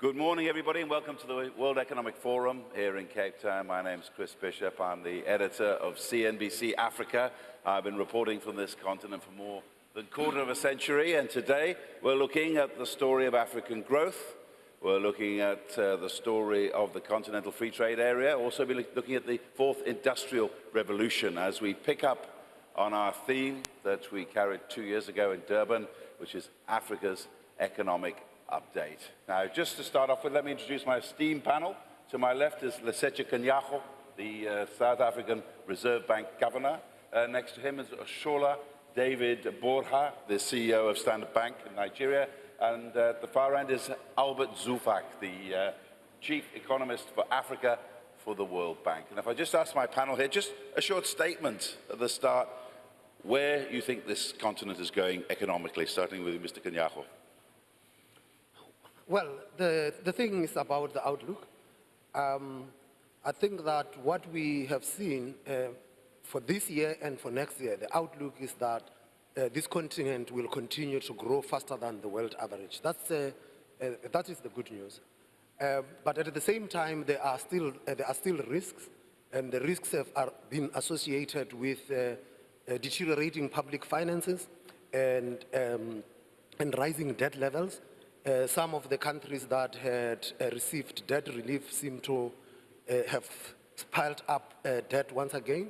Good morning, everybody, and welcome to the World Economic Forum here in Cape Town. My name is Chris Bishop. I'm the editor of CNBC Africa. I've been reporting from this continent for more than a quarter of a century, and today we're looking at the story of African growth. We're looking at uh, the story of the Continental Free Trade Area, also be looking at the fourth industrial revolution as we pick up on our theme that we carried two years ago in Durban, which is Africa's economic update. Now, just to start off with, let me introduce my esteemed panel. To my left is Lesetja Kganyago, the uh, South African Reserve Bank Governor. Uh, next to him is Shola David Borha, the CEO of Standard Bank in Nigeria. And uh, at the far end is Albert Zeufack, the uh, Chief Economist for Africa for the World Bank. And if I just ask my panel here, just a short statement at the start, where you think this continent is going economically, starting with Mr. Kganyago. Well, the, the thing is about the outlook. Um, I think that what we have seen uh, for this year and for next year, the outlook is that uh, this continent will continue to grow faster than the world average. That's, uh, uh that is the good news. Uh, but at the same time, there are still, uh, there are still risks, and the risks have are been associated with deteriorating public finances and, um, and rising debt levels. Uh, some of the countries that had uh, received debt relief seem to uh, have piled up uh, debt once again.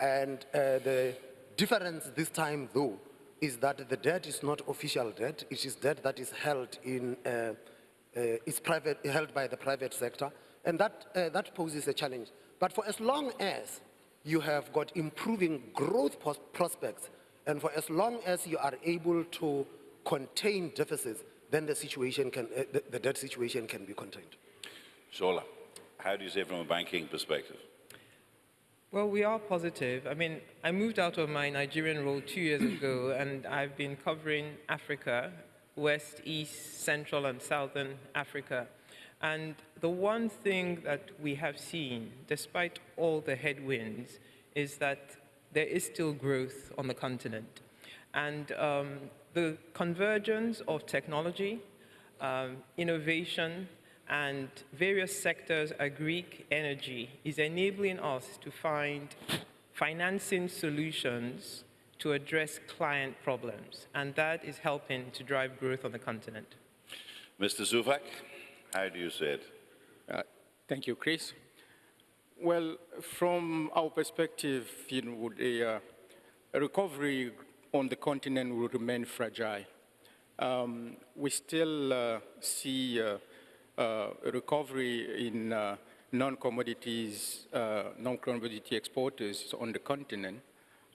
And uh, the difference this time, though, is that the debt is not official debt. It is debt that is held in, is private, held by the private sector. And that, that poses a challenge. But for as long as you have got improving growth prospects, and for as long as you are able to contain deficits, then the situation can, uh, the, the debt situation can be contained. Shola, how do you see it from a banking perspective? Well, we are positive. I mean, I moved out of my Nigerian role two years ago, and I've been covering Africa, West, East, Central, and Southern Africa. And the one thing that we have seen, despite all the headwinds, is that there is still growth on the continent. And um, the convergence of technology, um, innovation, and various sectors, agri, energy, is enabling us to find financing solutions to address client problems, and that is helping to drive growth on the continent. Mr. Zeufack, how do you see it? Uh, thank you, Chris. Well, from our perspective, you know, a, uh, a recovery on the continent will remain fragile. Um, we still uh, see uh, uh, recovery in uh, non-commodities, non-commodity exporters on the continent.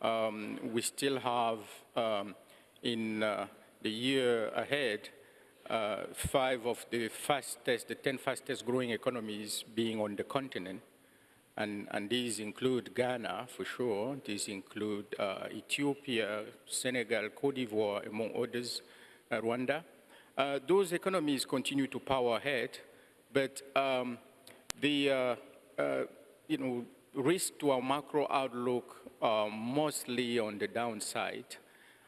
Um, we still have um, in the year ahead five of the fastest, the 10 fastest growing economies being on the continent. And, and these include Ghana, for sure. These include uh, Ethiopia, Senegal, Cote d'Ivoire, among others, uh, Rwanda. Uh, those economies continue to power ahead, but um, the uh, uh, you know, risk to our macro outlook are mostly on the downside.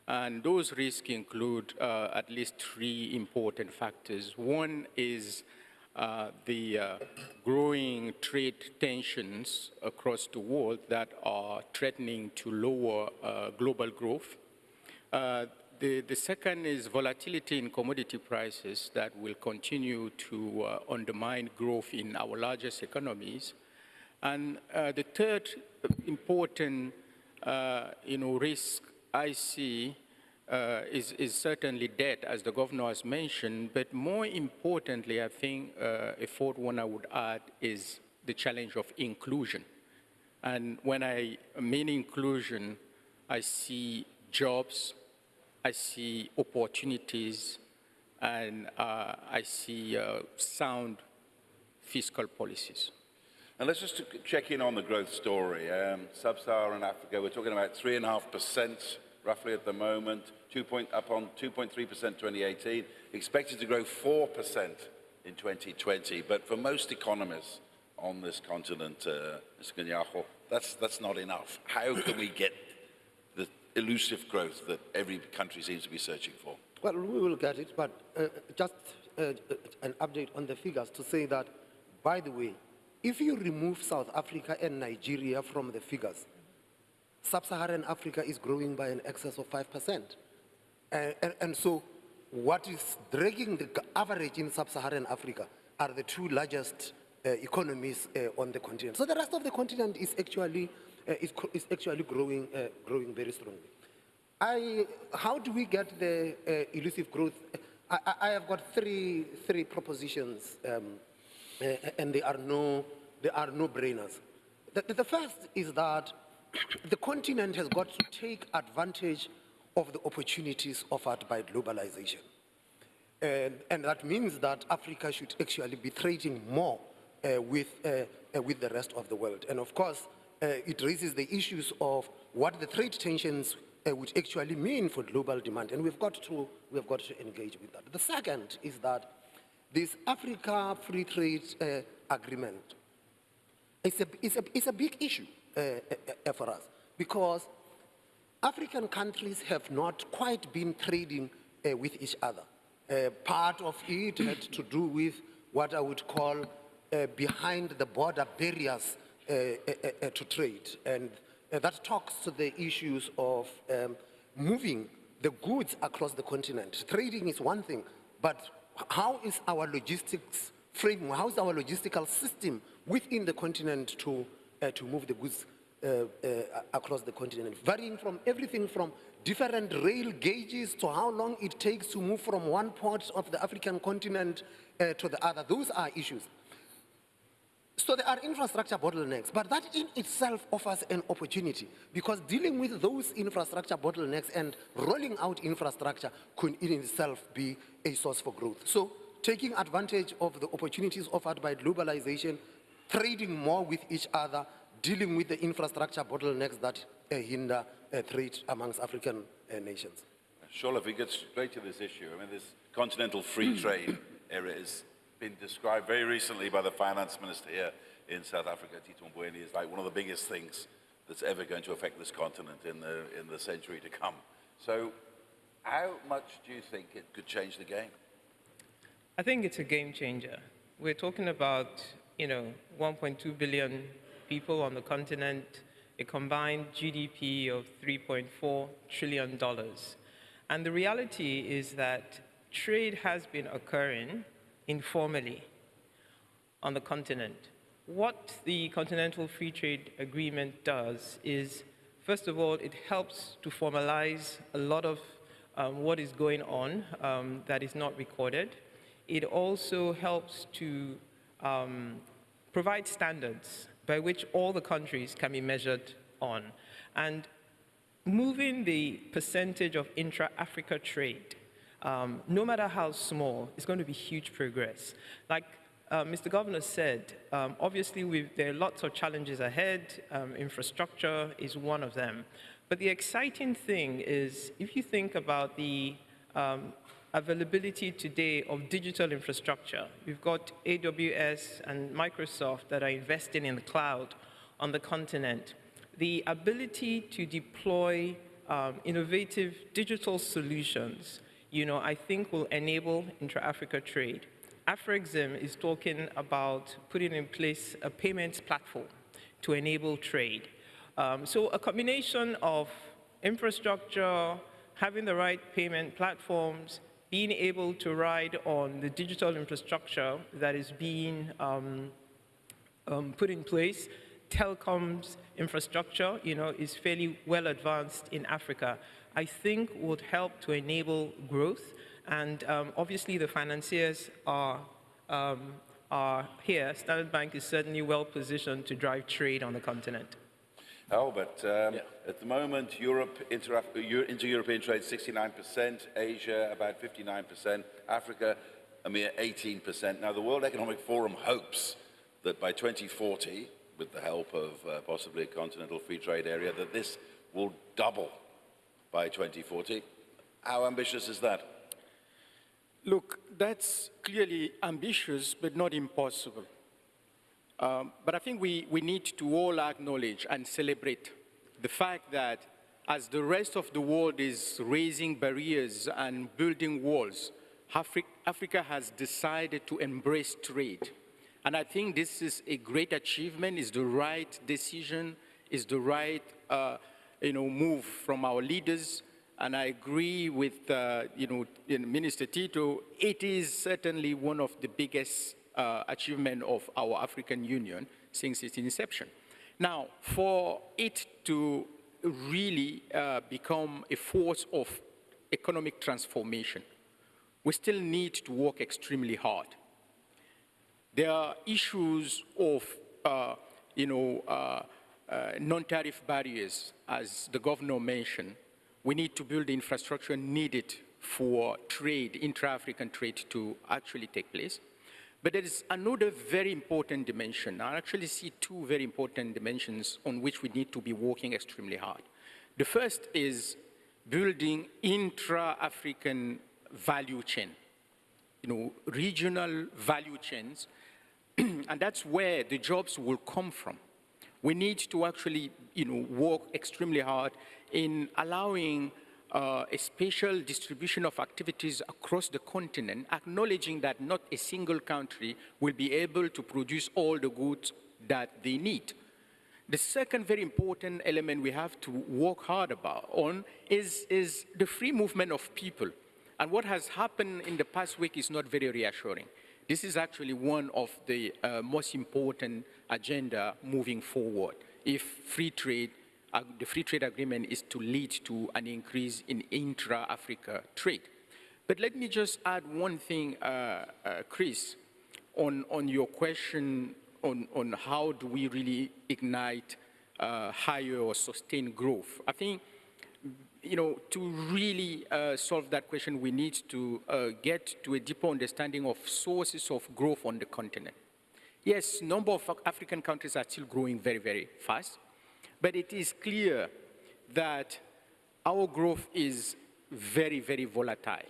And those risks include uh, at least three important factors. One is uh, the uh, growing trade tensions across the world that are threatening to lower uh, global growth. Uh, the, the, second is volatility in commodity prices that will continue to uh, undermine growth in our largest economies. And the third important you know, risk I see uh, is, is, certainly debt, as the governor has mentioned, but more importantly, I think uh, a fourth one I would add is the challenge of inclusion. And when I mean inclusion, I see jobs, I see opportunities, and uh, I see uh, sound fiscal policies. And let's just check in on the growth story. Um, Sub-Saharan Africa, we're talking about 3.5% roughly at the moment, two point, up on 2.3% 2018, expected to grow 4% in 2020. But for most economists on this continent, uh, Mr. Kganyago, that's, that's not enough. How can we get the elusive growth that every country seems to be searching for? Well, we will get it, but uh, just uh, an update on the figures to say that, by the way, if you remove South Africa and Nigeria from the figures, sub-Saharan Africa is growing by an excess of 5%. And, and, and so what is dragging the average in sub-Saharan Africa are the two largest uh, economies uh, on the continent. So the rest of the continent is actually, uh, is, is actually growing, uh, growing very strongly. I, how do we get the uh, elusive growth? I, I- have got three, three propositions, um, uh, and they are no, they are no brainers. The, the first is that the continent has got to take advantage of the opportunities offered by globalization. And, and that means that Africa should actually be trading more uh, with, uh, uh, with the rest of the world. And of course, uh, it raises the issues of what the trade tensions uh, would actually mean for global demand. And we've got, to, we've got to engage with that. The second is that this Africa Free Trade uh, Agreement is a, it's a, it's a big issue uh, uh, uh, for us because African countries have not quite been trading uh, with each other. Uh, part of it had to do with what I would call uh, behind the border barriers to trade. And that talks to the issues of um, moving the goods across the continent. Trading is one thing, but how is our logistics framework, how is our logistical system within the continent to, to move the goods uh, uh, across the continent, varying from everything from different rail gauges to how long it takes to move from one part of the African continent uh, to the other. Those are issues. So there are infrastructure bottlenecks, but that in itself offers an opportunity because dealing with those infrastructure bottlenecks and rolling out infrastructure could in itself be a source for growth. So taking advantage of the opportunities offered by globalization, trading more with each other, dealing with the infrastructure bottlenecks that uh, hinder uh, trade amongst African uh, nations. Sure, if we get straight to this issue, I mean, this continental free trade area has been described very recently by the finance minister here in South Africa, Tito Mboweni, as like one of the biggest things that's ever going to affect this continent in the, in the century to come. So how much do you think it could change the game? I think it's a game changer. We're talking about, you know, 1.2 billion people on the continent, a combined GDP of 3.4 trillion dollars. And the reality is that trade has been occurring informally on the continent. What the Continental Free Trade Agreement does is, first of all, it helps to formalize a lot of um, what is going on um, that is not recorded. It also helps to um, provide standards by which all the countries can be measured on. And moving the percentage of intra-Africa trade, um, no matter how small, is going to be huge progress. Like uh, Mr. Governor said, um, obviously there are lots of challenges ahead. Um, infrastructure is one of them. But the exciting thing is, if you think about the um, availability today of digital infrastructure, we've got AWS and Microsoft that are investing in the cloud on the continent. The ability to deploy um, innovative digital solutions, you know, I think will enable intra-Africa trade. Afrexim is talking about putting in place a payments platform to enable trade. Um, so a combination of infrastructure, having the right payment platforms, being able to ride on the digital infrastructure that is being um, um, put in place, telecoms infrastructure, you know, is fairly well advanced in Africa. I think would help to enable growth, and um, obviously the financiers are um, are here. Standard Bank is certainly well positioned to drive trade on the continent. Albert, um, at the moment, Europe, inter, inter-European trade 69%, Asia about 59%, Africa a mere 18%. Now, the World Economic Forum hopes that by 2040, with the help of uh, possibly a continental free trade area, that this will double by 2040. How ambitious is that? Look, that's clearly ambitious, but not impossible. Um, but I think we, we need to all acknowledge and celebrate the fact that as the rest of the world is raising barriers and building walls, Afri- Africa has decided to embrace trade. And I think this is a great achievement, is the right decision, is the right uh, you know, move from our leaders. And I agree with uh, you know, Minister Tito, it is certainly one of the biggest uh, achievement of our African Union since its inception. Now, for it to really uh, become a force of economic transformation, we still need to work extremely hard. There are issues of, uh, you know, uh, uh, non-tariff barriers, as the governor mentioned. We need to build the infrastructure needed for trade, intra-African trade to actually take place. But there is another very important dimension. I actually see two very important dimensions on which we need to be working extremely hard. The first is building intra-African value chain, you know, regional value chains, and that's where the jobs will come from. We need to actually, you know, work extremely hard in allowing uh, a spatial distribution of activities across the continent, acknowledging that not a single country will be able to produce all the goods that they need. The second very important element we have to work hard about on is, is the free movement of people. And what has happened in the past week is not very reassuring. This is actually one of the uh, most important agenda moving forward. If free trade the free trade agreement is to lead to an increase in intra-Africa trade. But let me just add one thing, uh, uh, Chris, on, on your question on, on how do we really ignite uh, higher or sustained growth. I think, you know, to really uh, solve that question, we need to uh, get to a deeper understanding of sources of growth on the continent. Yes, number of African countries are still growing very, very fast. But it is clear that our growth is very, very volatile.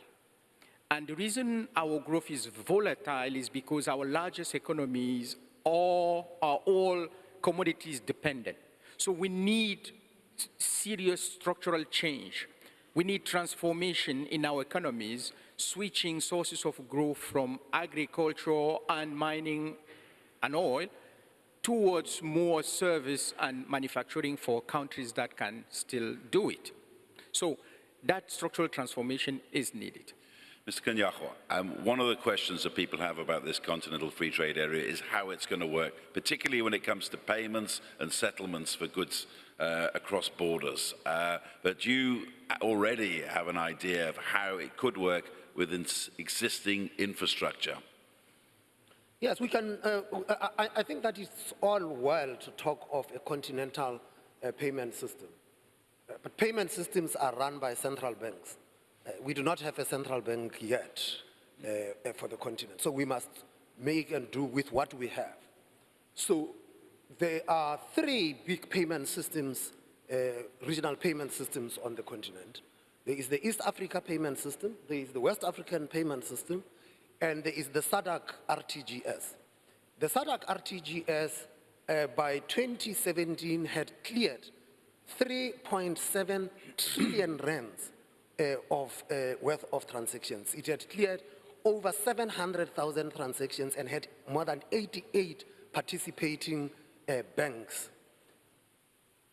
And the reason our growth is volatile is because our largest economies are, all commodities dependent. So we need serious structural change. We need transformation in our economies, switching sources of growth from agriculture and mining and oil towards more service and manufacturing for countries that can still do it. So that structural transformation is needed. Mr. Kganyago, um, one of the questions that people have about this continental free trade area is how it's going to work, particularly when it comes to payments and settlements for goods uh, across borders. Uh, but you already have an idea of how it could work within existing infrastructure. Yes, we can. Uh, I, I, think that it's all well to talk of a continental uh, payment system. Uh, but payment systems are run by central banks. Uh, we do not have a central bank yet uh, uh, for the continent. So we must make and do with what we have. So there are three big payment systems, regional payment systems on the continent. There is the East Africa payment system, there is the West African payment system, and there is the SADC RTGS. The SADC RTGS uh, by 2017 had cleared 3.7 trillion rands uh, of uh, worth of transactions. It had cleared over 700,000 transactions and had more than 88 participating uh, banks.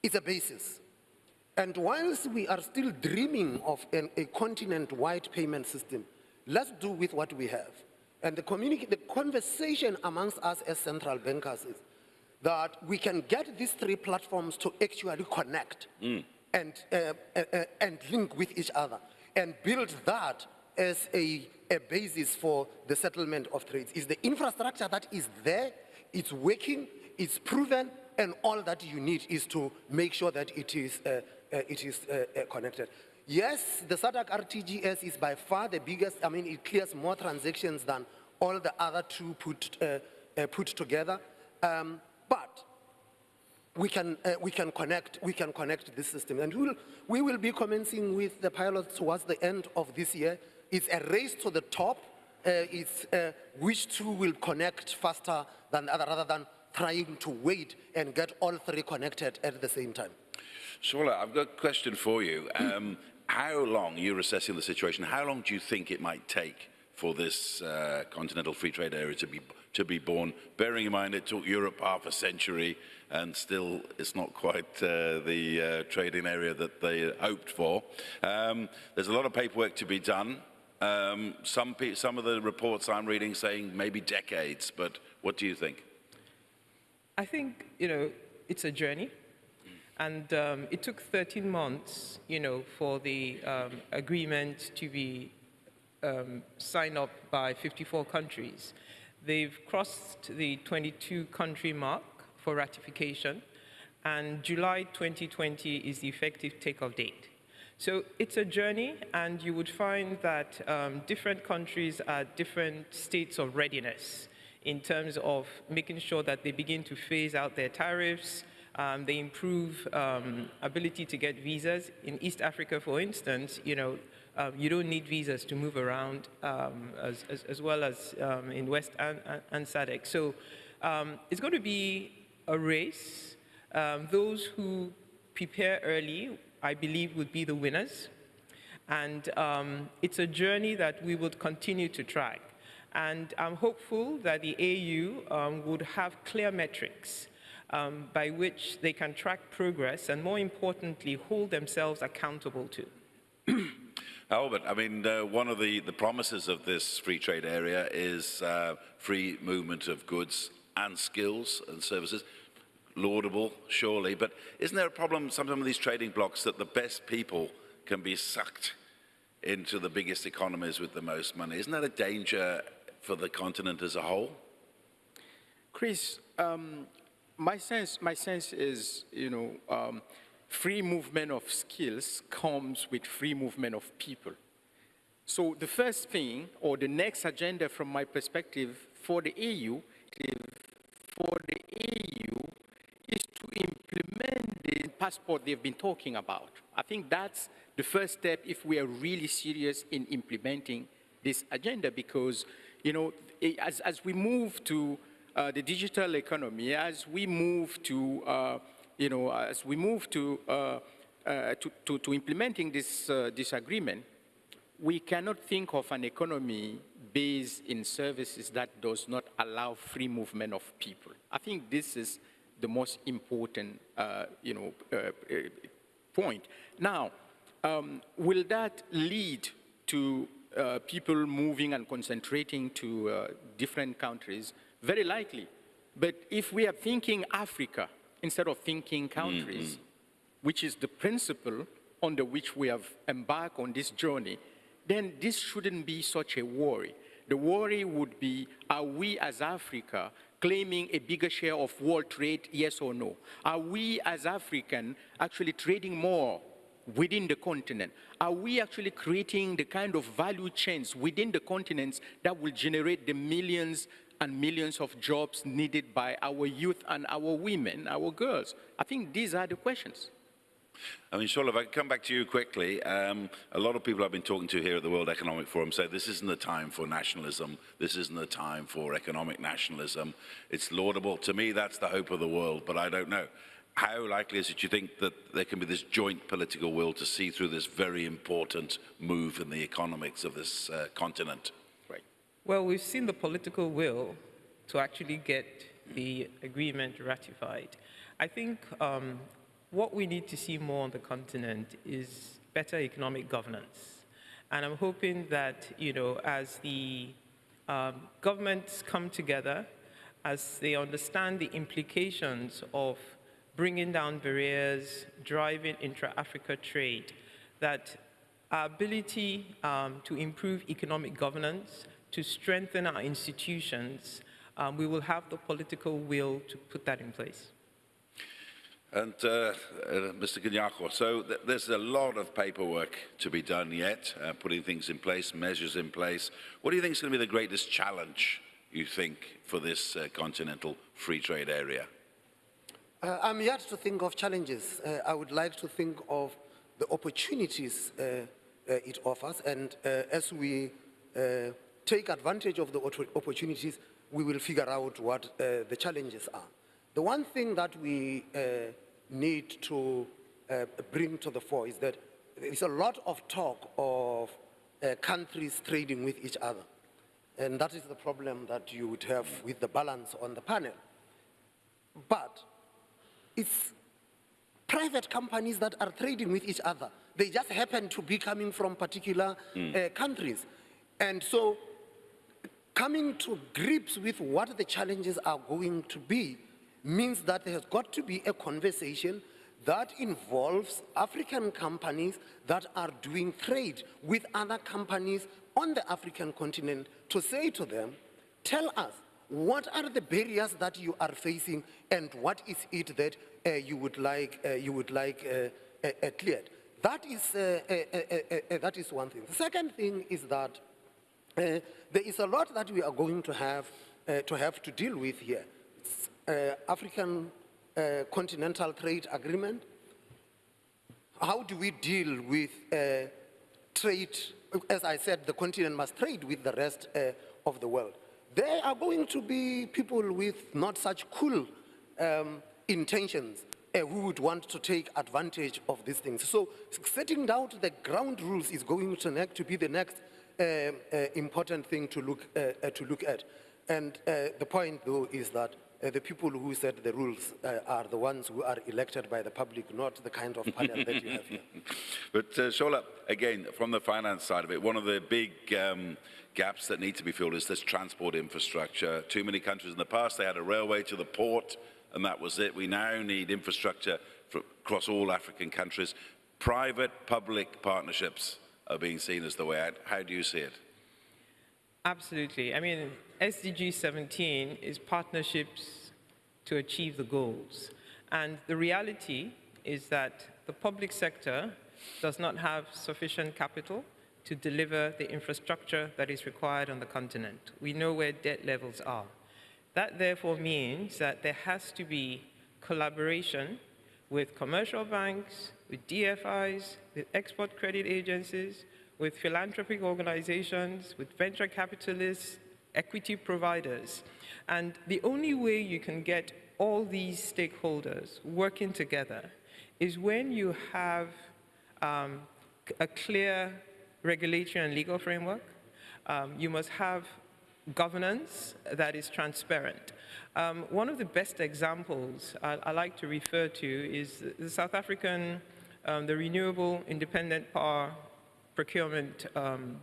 It's a basis. And whilst we are still dreaming of an, a continent-wide payment system, Let's do with what we have. And the, the conversation amongst us as central bankers is that we can get these three platforms to actually connect mm. and, uh, uh, uh, and link with each other and build that as a, a basis for the settlement of trades. Is the infrastructure that is there, it's working, it's proven, and all that you need is to make sure that it is, uh, uh, it is uh, connected. Yes, the SADC RTGS is by far the biggest. I mean, it clears more transactions than all the other two put, uh, uh, put together. Um, but we can, uh, we can connect, we can connect this system. And we'll, we will be commencing with the pilots towards the end of this year. It's a race to the top. Uh, it's uh, which two will connect faster than the other, rather than trying to wait and get all three connected at the same time. Sola, I've got a question for you. Um, how long, you're assessing the situation, how long do you think it might take for this uh, continental free trade area to be, to be born, bearing in mind it took Europe half a century and still it's not quite uh, the uh, trading area that they hoped for. Um, there's a lot of paperwork to be done. Um, some, some of the reports I'm reading saying maybe decades, but what do you think? I think, you know, it's a journey. And um, it took 13 months, you know, for the um, agreement to be um, signed up by 54 countries. They've crossed the 22 country mark for ratification, and July 2020 is the effective takeoff date. So it's a journey, and you would find that um, different countries are at different states of readiness in terms of making sure that they begin to phase out their tariffs, um, they improve um, ability to get visas. In East Africa, for instance, you know, um, you don't need visas to move around um, as, as, as, well as um, in West and, and SADC. So um, it's going to be a race. those who prepare early, I believe, would be the winners. And it's a journey that we would continue to track. And I'm hopeful that the AU would have clear metrics um, by which they can track progress and, more importantly, hold themselves accountable to. Albert, I mean, uh, one of the, the promises of this free trade area is uh, free movement of goods and skills and services. Laudable, surely, but isn't there a problem sometimes with these trading blocs that the best people can be sucked into the biggest economies with the most money? Isn't that a danger for the continent as a whole? Chris, um, my sense, my sense is, you know, um, free movement of skills comes with free movement of people. So the first thing, or the next agenda from my perspective for the EU, for the EU, is to implement the passport they've been talking about. I think that's the first step if we are really serious in implementing this agenda because, you know, as, as we move to uh, the digital economy, as we move to, uh, you know, as we move to, uh, uh to, to, to, implementing this, uh, this agreement, we cannot think of an economy based in services that does not allow free movement of people. I think this is the most important, you know, point. Now, um, will that lead to uh, people moving and concentrating to uh, different countries? Very likely. But if we are thinking Africa instead of thinking countries, mm -hmm. which is the principle under which we have embarked on this journey, then this shouldn't be such a worry. The worry would be, are we as Africa claiming a bigger share of world trade, yes or no? Are we as African actually trading more within the continent? Are we actually creating the kind of value chains within the continents that will generate the millions and millions of jobs needed by our youth and our women, our girls? I think these are the questions. I mean, Shola, if I come back to you quickly, um, a lot of people I've been talking to here at the World Economic Forum say this isn't the time for nationalism. This isn't the time for economic nationalism. It's laudable. To me, that's the hope of the world, but I don't know. How likely is it you think that there can be this joint political will to see through this very important move in the economics of this uh, continent? Well, we've seen the political will to actually get the agreement ratified. I think um, what we need to see more on the continent is better economic governance. And I'm hoping that, you know, as the um, governments come together, as they understand the implications of bringing down barriers, driving intra-Africa trade, that our ability um, to improve economic governance to strengthen our institutions, um, we will have the political will to put that in place. And uh, uh, Mr. Kganyago, so th there's a lot of paperwork to be done yet, uh, putting things in place, measures in place. What do you think is going to be the greatest challenge, you think, for this uh, continental free trade area? Uh, I'm yet to think of challenges. Uh, I would like to think of the opportunities it offers, and as we take advantage of the opportunities, we will figure out what uh, the challenges are. The one thing that we uh, need to uh, bring to the fore is that there is a lot of talk of uh, countries trading with each other. And that is the problem that you would have with the balance on the panel. But it's private companies that are trading with each other. They just happen to be coming from particular uh, countries. And so coming to grips with what the challenges are going to be means that there has got to be a conversation that involves African companies that are doing trade with other companies on the African continent to say to them, tell us, what are the barriers that you are facing and what is it that uh, you would like, uh, you would like uh, uh, uh, cleared? That is, uh, that is one thing. The second thing is that there is a lot that we are going to have uh, to have to deal with here. Uh, African uh, Continental Trade Agreement. How do we deal with uh, trade? As I said, the continent must trade with the rest uh, of the world. There are going to be people with not such cool um, intentions uh, who would want to take advantage of these things. So setting down the ground rules is going to, to be the next uh, uh, important thing to look, uh, uh, to look at. And uh, the point, though, is that uh, the people who set the rules uh, are the ones who are elected by the public, not the kind of panel that you have here. But uh, Shola, again, from the finance side of it, one of the big um, gaps that need to be filled is this transport infrastructure. Too many countries in the past, they had a railway to the port, and that was it. We now need infrastructure across all African countries. Private-public partnerships are being seen as the way out. How do you see it? Absolutely. I mean, SDG 17 is partnerships to achieve the goals. And the reality is that the public sector does not have sufficient capital to deliver the infrastructure that is required on the continent. We know where debt levels are. That therefore means that there has to be collaboration with commercial banks, with DFIs, with export credit agencies, with philanthropic organizations, with venture capitalists, equity providers. And the only way you can get all these stakeholders working together is when you have um, a clear regulatory and legal framework. Um, you must have governance that is transparent. Um, one of the best examples I, I, like to refer to is the South African, um, the Renewable Independent Power Procurement um,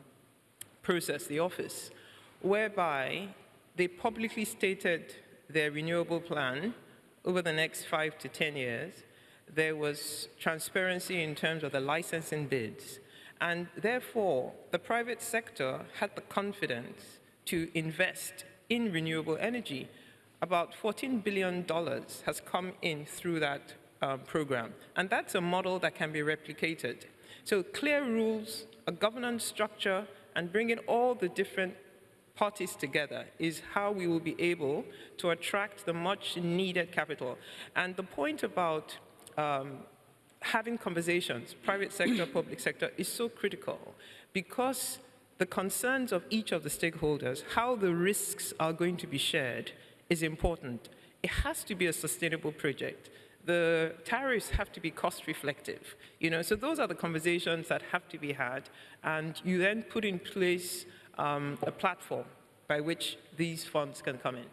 Process, the office, whereby they publicly stated their renewable plan over the next five to 10 years. There was transparency in terms of the licensing bids. And therefore, the private sector had the confidence to invest in renewable energy. About $14 billion has come in through that um, program. And that's a model that can be replicated. So clear rules, a governance structure, and bringing all the different parties together is how we will be able to attract the much needed capital. And the point about um, having conversations, private sector, public sector, is so critical because the concerns of each of the stakeholders, how the risks are going to be shared, is important. It has to be a sustainable project. The tariffs have to be cost reflective. You know, so those are the conversations that have to be had, and you then put in place um, a platform by which these funds can come in.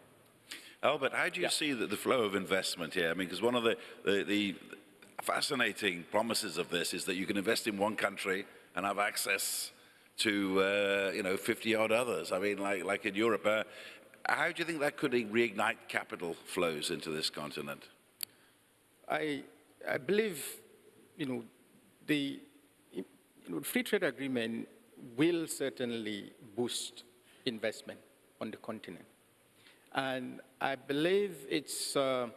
Albert, how do you see the, the flow of investment here? I mean, because one of the, the, the fascinating promises of this is that you can invest in one country and have access to, uh, you know, 50 odd others. I mean, like, like in Europe. Uh, how do you think that could reignite capital flows into this continent? I, I believe, you know, the you know, free trade agreement will certainly boost investment on the continent. And I believe it's, uh,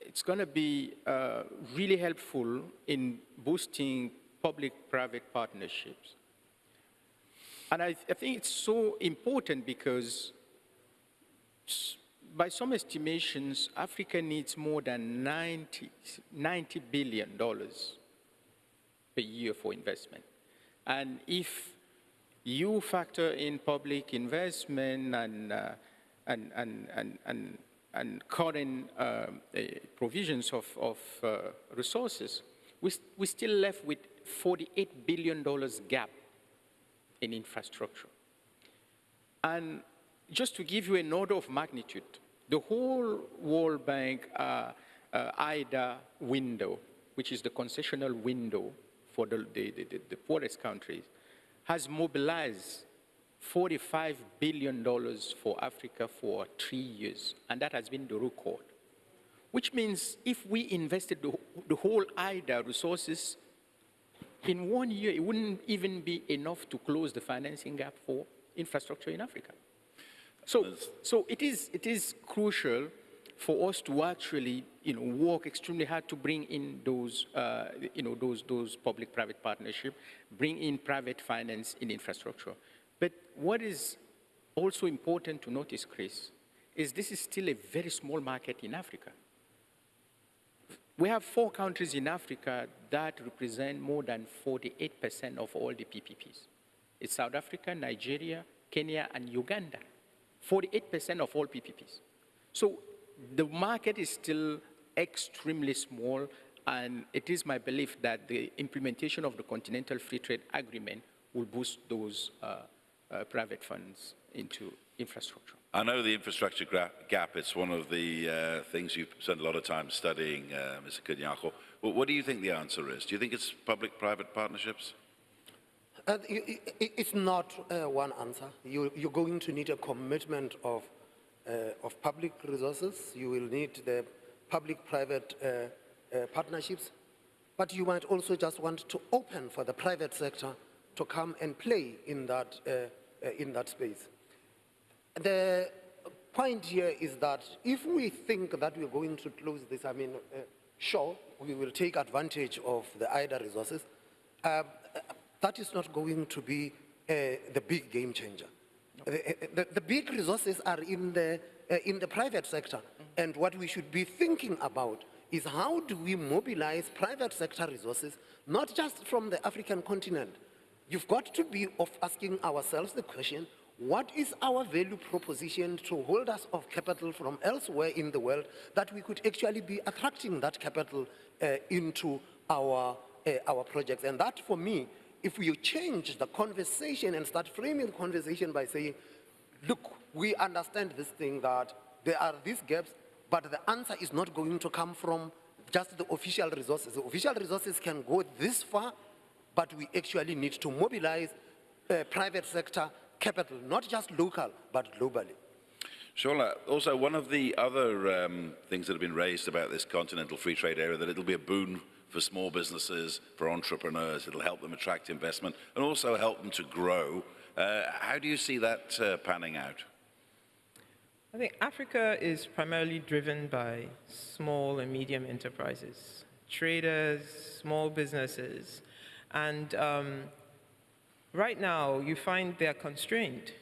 it's going to be uh, really helpful in boosting public-private partnerships. And I, I, think it's so important because by some estimations, Africa needs more than 90, $90 billion per year for investment. And if you factor in public investment and, uh, and, and, and, and, and current uh, uh, provisions of, of uh, resources, we, we're still left with $48 billion gap in infrastructure. And just to give you an order of magnitude, the whole World Bank uh, uh, IDA window, which is the concessional window for the, the, the, the poorest countries, has mobilized $45 billion for Africa for three years, and that has been the record. Which means if we invested the, the whole IDA resources in one year, it wouldn't even be enough to close the financing gap for infrastructure in Africa. So, so it, is, it is crucial for us to actually you know, work extremely hard to bring in those, uh, you know, those, those public-private partnership, bring in private finance in infrastructure. But what is also important to notice, Chris, is this is still a very small market in Africa. We have four countries in Africa that represent more than 48% of all the PPPs. It's South Africa, Nigeria, Kenya, and Uganda. 48% of all PPPs. So the market is still extremely small, and it is my belief that the implementation of the Continental Free Trade Agreement will boost those uh, uh, private funds into infrastructure. I know the infrastructure gap is one of the uh, things you've spent a lot of time studying, uh, Mr. Kganyago. Well, what do you think the answer is? Do you think it's public-private partnerships? Uh, It's not uh, one answer. You, you're going to need a commitment of, uh, of public resources. You will need the public-private uh, uh, partnerships. But you might also just want to open for the private sector to come and play in that, uh, in that space. The point here is that if we think that we're going to close this, I mean, sure, we will take advantage of the IDA resources. Uh, that is not going to be uh, the big game changer. The, the, the big resources are in the, uh, in the private sector. And what we should be thinking about is how do we mobilize private sector resources, not just from the African continent. You've got to be of asking ourselves the question, what is our value proposition to holders of capital from elsewhere in the world that we could actually be attracting that capital uh, into our, uh, our projects? And that, for me, if we change the conversation and start framing the conversation by saying, look, we understand this thing that there are these gaps, but the answer is not going to come from just the official resources. The official resources can go this far, but we actually need to mobilize uh, private sector capital, not just local, but globally. Shola, also one of the other um, things that have been raised about this continental free trade area, that it'll be a boon for small businesses, for entrepreneurs, it'll help them attract investment and also help them to grow. Uh, how do you see that uh, panning out? I think Africa is primarily driven by small and medium enterprises, traders, small businesses. And um, right now, you find they're constrained,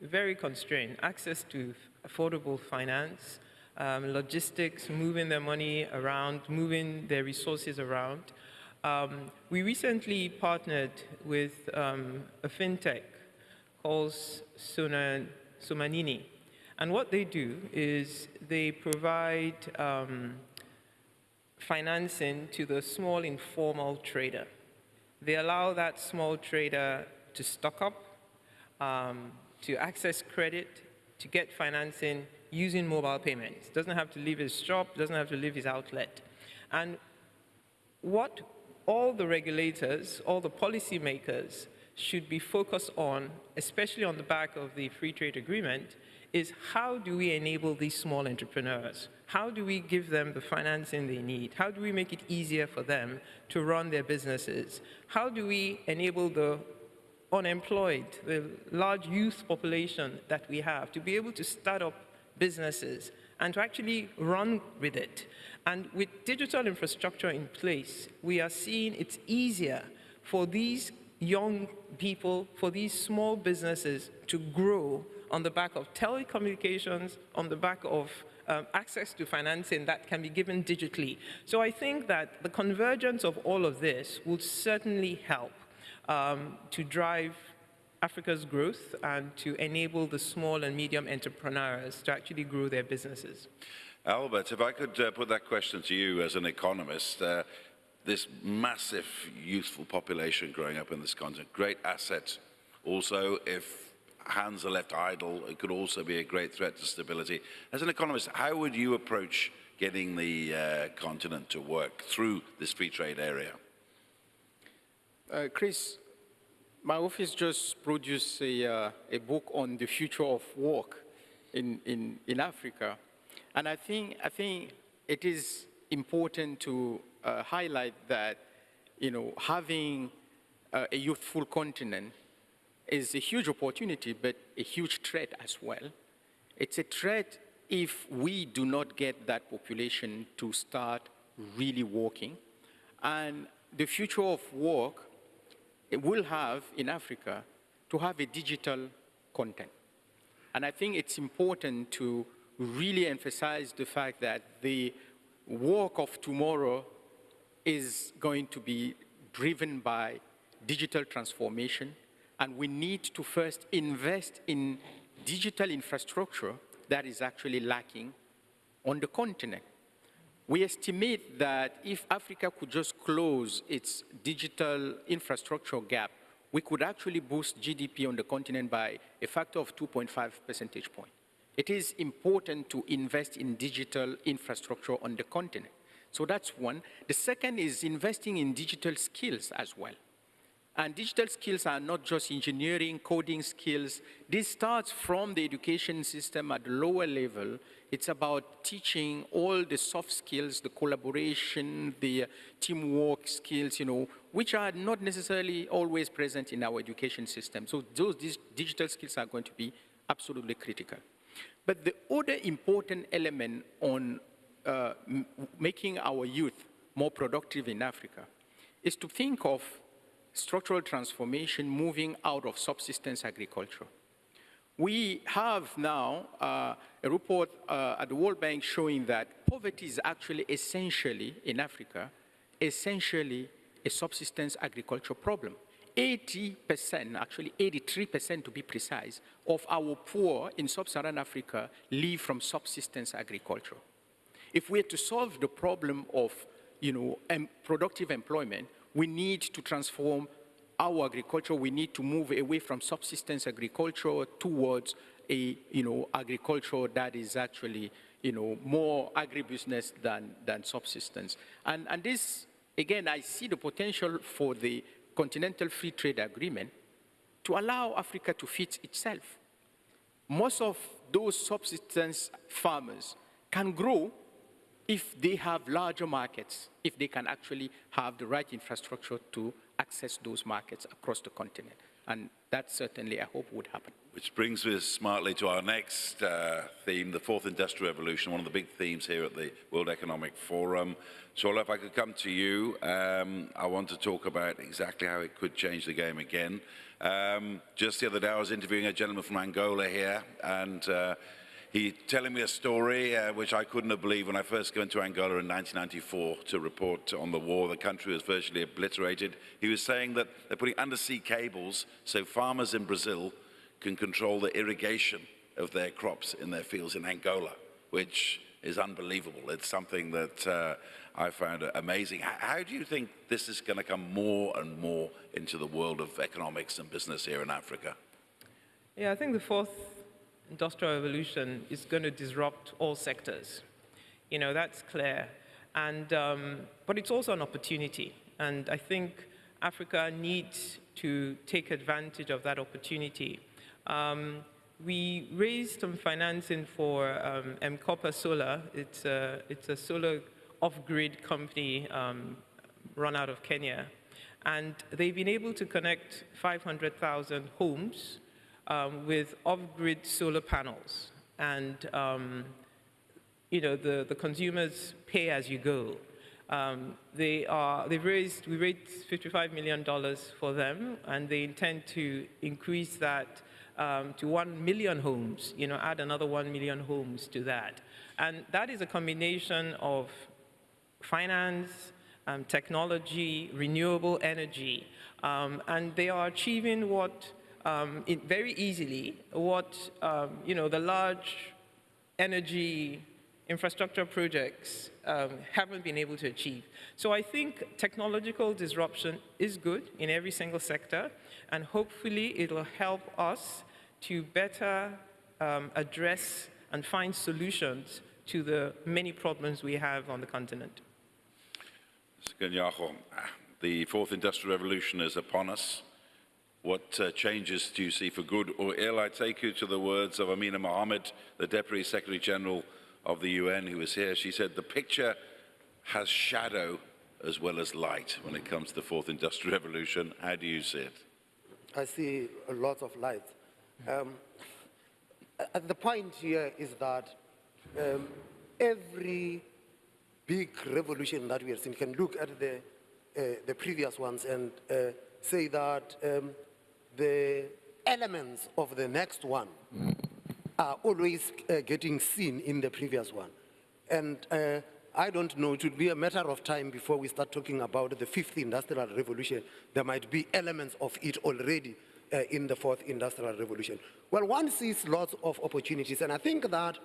very constrained. Access to affordable finance, um, logistics, moving their money around, moving their resources around. Um, we recently partnered with um, a fintech called Sumanini. And what they do is they provide um, financing to the small informal trader. They allow that small trader to stock up, um, to access credit, to get financing using mobile payments. Doesn't have to leave his shop, doesn't have to leave his outlet. And what all the regulators, all the policymakers should be focused on, especially on the back of the free trade agreement, is how do we enable these small entrepreneurs? How do we give them the financing they need? How do we make it easier for them to run their businesses? How do we enable the unemployed, the large youth population that we have, to be able to start up businesses and to actually run with it? And with digital infrastructure in place, we are seeing it's easier for these young people, for these small businesses to grow on the back of telecommunications, on the back of um, access to financing that can be given digitally. So I think that the convergence of all of this will certainly help um, to drive Africa's growth and to enable the small and medium entrepreneurs to actually grow their businesses. Albert, if I could uh, put that question to you as an economist, uh, this massive youthful population growing up in this continent, great asset. Also, if hands are left idle, it could also be a great threat to stability. As an economist, how would you approach getting the uh, continent to work through this free trade area? Uh, Chris, my office just produced a, uh, a book on the future of work in, in, in Africa. And I think, I think it is important to uh, highlight that, you know, having uh, a youthful continent is a huge opportunity, but a huge threat as well. It's a threat if we do not get that population to start really working. And the future of work will have in Africa to have a digital content. And I think it's important to really emphasize the fact that the work of tomorrow is going to be driven by digital transformation, and we need to first invest in digital infrastructure that is actually lacking on the continent. We estimate that if Africa could just close its digital infrastructure gap, we could actually boost GDP on the continent by a factor of 2.5 percentage point. It is important to invest in digital infrastructure on the continent. So that's one. The second is investing in digital skills as well. And digital skills are not just engineering, coding skills. This starts from the education system at lower level. It's about teaching all the soft skills, the collaboration, the teamwork skills, you know, which are not necessarily always present in our education system. So those digital skills are going to be absolutely critical. But the other important element on uh, making our youth more productive in Africa is to think of structural transformation moving out of subsistence agriculture. We have now uh, a report uh, at the World Bank showing that poverty is actually essentially, in Africa, essentially a subsistence agriculture problem. 80%, actually 83% to be precise, of our poor in sub-Saharan Africa live from subsistence agriculture. If we're to solve the problem of you know, productive employment, we need to transform our agriculture. We need to move away from subsistence agriculture towards a, you know, agriculture that is actually, you know, more agribusiness than, than subsistence. And, and this, again, I see the potential for the Continental Free Trade Agreement to allow Africa to feed itself. Most of those subsistence farmers can grow if they have larger markets, if they can actually have the right infrastructure to access those markets across the continent. And that certainly, I hope, would happen. Which brings us smartly to our next uh, theme, the fourth industrial revolution, one of the big themes here at the World Economic Forum. Shola, if I could come to you, um, I want to talk about exactly how it could change the game again. Um, just the other day, I was interviewing a gentleman from Angola here, and uh, he telling me a story uh, which I couldn't have believed when I first went to Angola in 1994 to report on the war. The country was virtually obliterated. He was saying that they're putting undersea cables so farmers in Brazil can control the irrigation of their crops in their fields in Angola, which is unbelievable. It's something that uh, I found amazing. How do you think this is going to come more and more into the world of economics and business here in Africa? Yeah, I think the fourth industrial revolution is going to disrupt all sectors. You know, that's clear. And, um, but it's also an opportunity. And I think Africa needs to take advantage of that opportunity. Um, we raised some financing for um, M-KOPA Solar. It's a, it's a solar off-grid company um, run out of Kenya. And they've been able to connect 500,000 homes um, with off-grid solar panels. And, um, you know, the, the consumers pay as you go. Um, they are, they've raised, we raised $55 million for them, and they intend to increase that um, to 1 million homes, you know, add another 1 million homes to that. And that is a combination of finance, um, technology, renewable energy, um, and they are achieving what um, it, very easily what um, you know the large energy infrastructure projects um, haven't been able to achieve. So I think technological disruption is good in every single sector, and hopefully it'll help us to better um, address and find solutions to the many problems we have on the continent. Mr. Kganyago, the fourth industrial revolution is upon us. What uh, changes do you see for good or ill? I take you to the words of Amina Mohammed, the Deputy Secretary General of the UN, who was here. She said, the picture has shadow as well as light when it comes to the fourth industrial revolution. How do you see it? I see a lot of light. Um, uh, the point here is that um, every big revolution that we have seen can look at the, uh, the previous ones and uh, say that um, the elements of the next one are always uh, getting seen in the previous one. And uh, I don't know, it will be a matter of time before we start talking about the fifth industrial revolution. There might be elements of it already uh, in the fourth industrial revolution. Well, one sees lots of opportunities, and I think that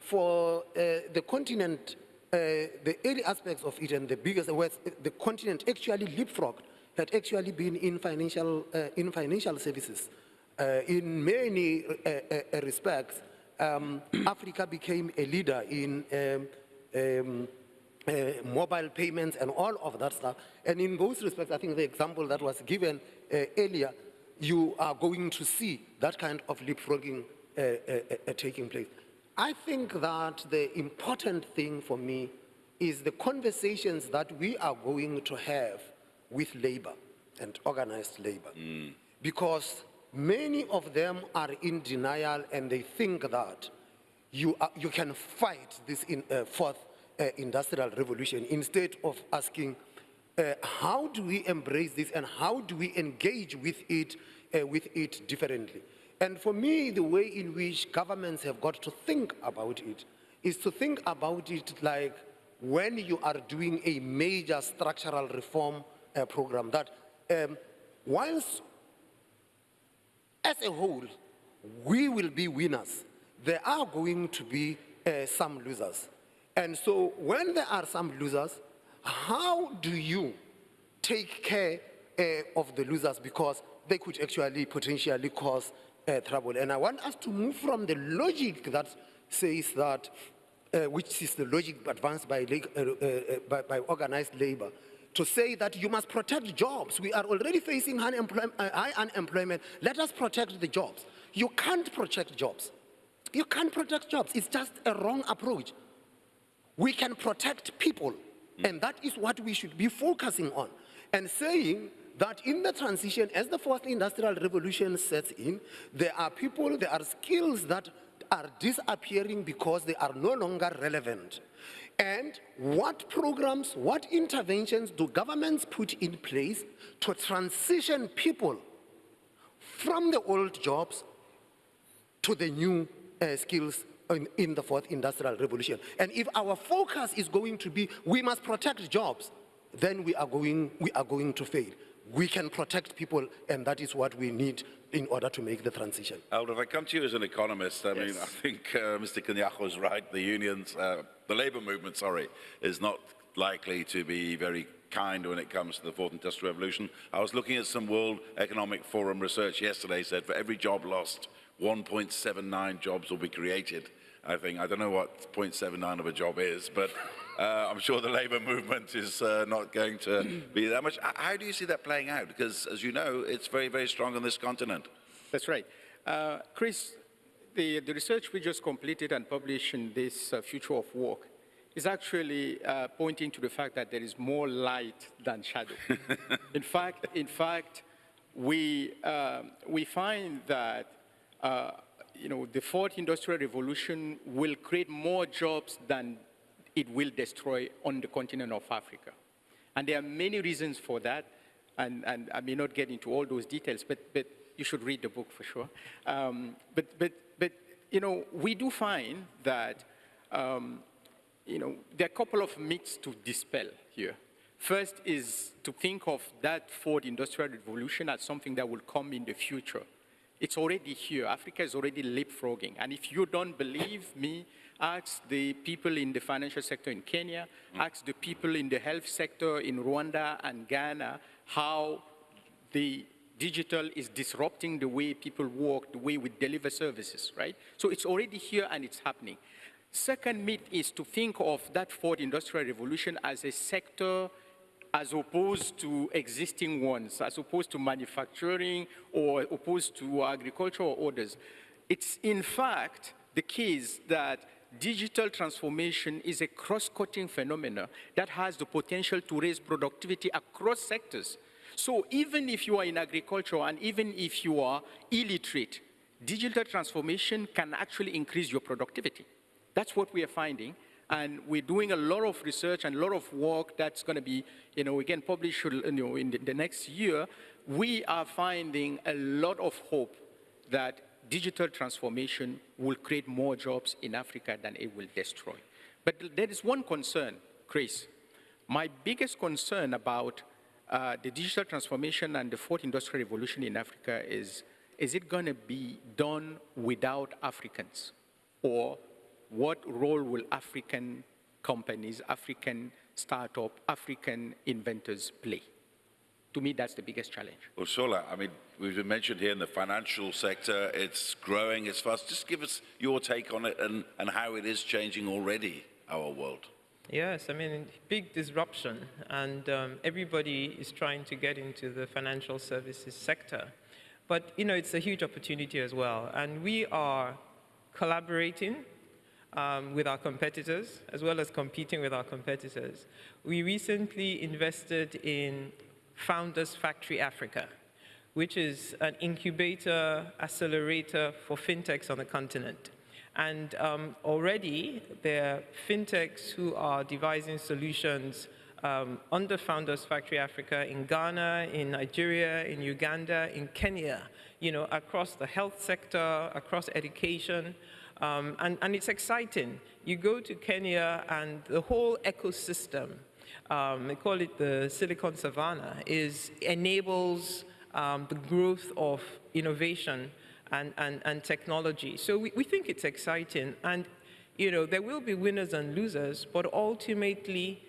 for uh, the continent, uh, the early aspects of it and the biggest, the continent actually leapfrogged, had actually been in financial, uh, in financial services. Uh, in many uh, respects, um, Africa became a leader in um, um, uh, mobile payments and all of that stuff. And in those respects, I think the example that was given uh, earlier, you are going to see that kind of leapfrogging uh, taking place. I think that the important thing for me is the conversations that we are going to have with labor and organized labor. Because many of them are in denial and they think that you, are, you can fight this in, uh, fourth uh, industrial revolution instead of asking uh, how do we embrace this and how do we engage with it, uh, with it differently. And for me, the way in which governments have got to think about it is to think about it like when you are doing a major structural reform uh, program that um, whilst as a whole, we will be winners. There are going to be uh, some losers. And so when there are some losers, how do you take care uh, of the losers because they could actually potentially cause uh, trouble. And I want us to move from the logic that says that, uh, which is the logic advanced by, uh, uh, by, by organized labor, to say that you must protect jobs. We are already facing high, uh, high unemployment. Let us protect the jobs. You can't protect jobs. You can't protect jobs. It's just a wrong approach. We can protect people, and that is what we should be focusing on. And saying that in the transition, as the fourth industrial revolution sets in, there are people, there are skills that are disappearing because they are no longer relevant. And what programs, what interventions do governments put in place to transition people from the old jobs to the new uh, skills in, in the fourth industrial revolution. And if our focus is going to be we must protect jobs, then we are going, we are going to fail. We can protect people, and that is what we need in order to make the transition. Aldo, if I come to you as an economist, I mean, I think uh, Mr. Kganyago is right. The unions, uh, the labor movement, sorry, is not likely to be very kind when it comes to the fourth industrial revolution. I was looking at some World Economic Forum research yesterday, said for every job lost, 1.79 jobs will be created. I think, I don't know what 0.79 of a job is, but uh, I'm sure the labor movement is uh, not going to be that much. How do you see that playing out? Because, as you know, it's very, very strong on this continent. That's right. Uh, Chris, the, the research we just completed and published in this uh, Future of Work is actually uh, pointing to the fact that there is more light than shadow. in fact, in fact, we, um, we find that uh, you know, the fourth industrial revolution will create more jobs than it will destroy on the continent of Africa. And there are many reasons for that, and, and I may not get into all those details, but, but you should read the book for sure. Um, but, but, but, you know, we do find that, um, you know, there are a couple of myths to dispel here. First is to think of that fourth industrial revolution as something that will come in the future. It's already here. Africa is already leapfrogging. And if you don't believe me, ask the people in the financial sector in Kenya, mm. ask the people in the health sector in Rwanda and Ghana how the Digital is disrupting the way people work, the way we deliver services, right? So it's already here and it's happening. Second myth is to think of that fourth industrial revolution as a sector as opposed to existing ones, as opposed to manufacturing or opposed to agricultural orders. It's in fact the case that digital transformation is a cross-cutting phenomenon that has the potential to raise productivity across sectors. So even if you are in agriculture and even if you are illiterate, digital transformation can actually increase your productivity. That's what we are finding. And we're doing a lot of research and a lot of work that's going to be, you know, again, published you know, in the, the next year. We are finding a lot of hope that digital transformation will create more jobs in Africa than it will destroy. But there is one concern, Chris. My biggest concern about uh, the digital transformation and the fourth industrial revolution in Africa is, is it going to be done without Africans? Or what role will African companies, African startup, African inventors play? To me, that's the biggest challenge. Well, Shola, I mean, we've been mentioned here in the financial sector, it's growing, it's fast. Just give us your take on it and, and how it is changing already our world. Yes, I mean, big disruption, and um, everybody is trying to get into the financial services sector. But, you know, it's a huge opportunity as well, and we are collaborating um, with our competitors, as well as competing with our competitors. We recently invested in Founders Factory Africa, which is an incubator, accelerator for fintechs on the continent. And um, already there are fintechs who are devising solutions um, under Founders Factory Africa in Ghana, in Nigeria, in Uganda, in Kenya, you know, across the health sector, across education, um, and, and, it's exciting. You go to Kenya and the whole ecosystem, um, they call it the Silicon Savannah, is enables um, the growth of innovation and, and, and technology. So we, we think it's exciting. And, you know, there will be winners and losers, but ultimately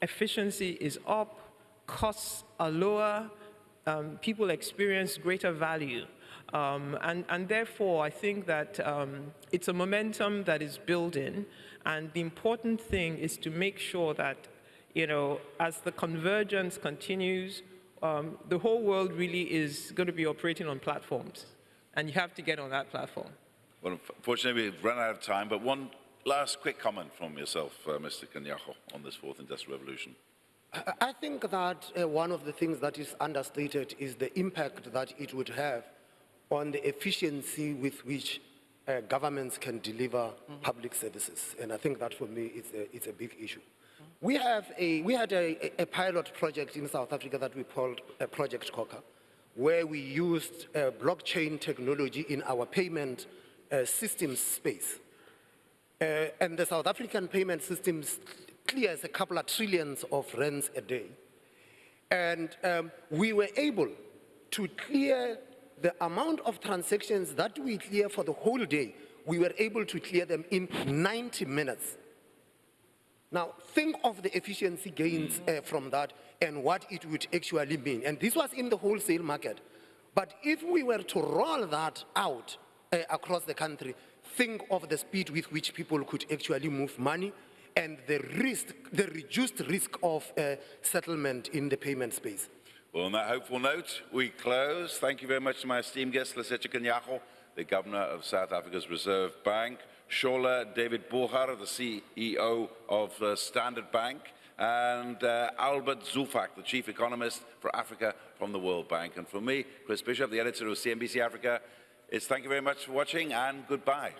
efficiency is up, costs are lower, um, people experience greater value. Um, and, and, therefore, I think that um, it's a momentum that is building, and the important thing is to make sure that, you know, as the convergence continues, um, the whole world really is going to be operating on platforms, and you have to get on that platform. Well, unfortunately, we've run out of time, but one last quick comment from yourself, uh, Mr. Kganyago, on this fourth industrial revolution. I think that uh, one of the things that is understated is the impact that it would have on the efficiency with which uh, governments can deliver mm -hmm. public services. And I think that for me it's a, it's a big issue. Mm -hmm. We, have a, we had a, a, pilot project in South Africa that we called uh, Project Khokha, where we used uh, blockchain technology in our payment uh, systems space. Uh, and the South African payment systems clears a couple of trillions of rands a day. And um, we were able to clear the amount of transactions that we clear for the whole day, we were able to clear them in 90 minutes. Now, think of the efficiency gains uh, from that and what it would actually mean. And this was in the wholesale market. But if we were to roll that out uh, across the country, think of the speed with which people could actually move money and the risk, the reduced risk of uh, settlement in the payment space. Well, on that hopeful note, we close. Thank you very much to my esteemed guest, Lesetja Kganyago, the Governor of South Africa's Reserve Bank, Shola David Borha, the CEO of uh, Standard Bank, and uh, Albert Zeufack, the Chief Economist for Africa from the World Bank. And for me, Chris Bishop, the editor of CNBC Africa, it's thank you very much for watching and goodbye.